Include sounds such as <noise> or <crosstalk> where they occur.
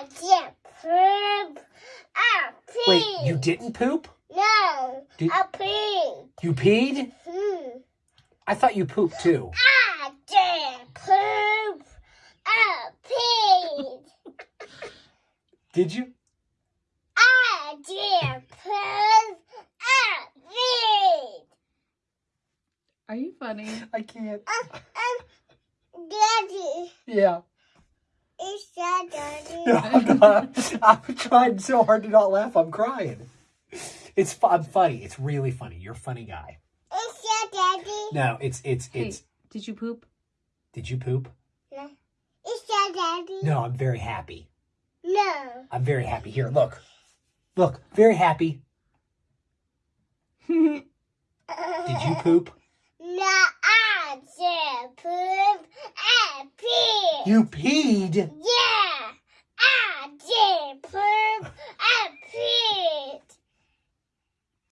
I did poop. I peed. Wait, you didn't poop? No, Did- I peed. You peed? Hmm. I thought you pooped too. I did poop. I peed. <laughs> Did you? I did poop. I peed. Are you funny? I can't. Um, Daddy, Yeah. Is Daddy? No, I'm <laughs> not. I'm trying so hard to not laugh. I'm crying. It's I'm funny. It's really funny. You're a funny guy. Is that Daddy? No, it's it's Hey, it's. did you poop? Did you poop? No. Is that Daddy? No, I'm very happy. No. I'm very happy. Here, look, look, very happy. <laughs> Did you poop? No, I did poop. I peed. You peed. Yeah.